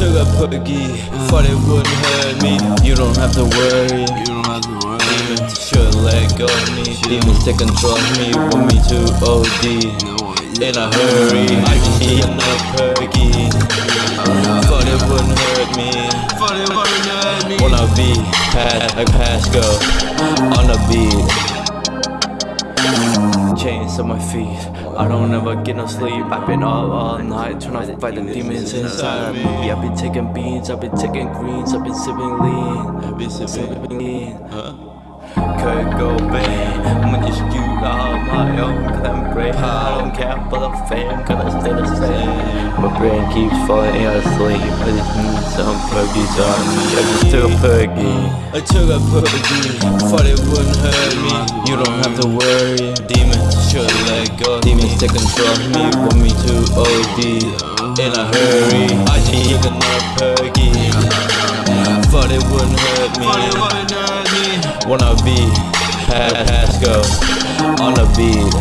perky, thought it wouldn't hurt me. You don't have to worry. You don't have to worry. Demons should let go of me. Demons take control of me, want me to OD. In a hurry, I just need enough perky. Thought it wouldn't hurt me. Thought it wouldn't hurt me. Wanna be pass like Pasco on the beat. Chains on my feet. I don't ever get no sleep. I've been up all night trying to fight the demons inside me. I've been taking beans, I've been taking greens, I've been sipping lean. I've been sipping. Lean. Huh? Could go bang. Don't care for the fame. Cause I stay the same. My brain keeps falling asleep. I just need some perkies on me. I just took a perky. I took a perky. Thought it wouldn't hurt me. You don't have to worry. Demons should let go. Demons take control of me. Want me to OD. In a hurry. I just took another perky. Thought it wouldn't hurt me. Wanna be Pasco on the beat.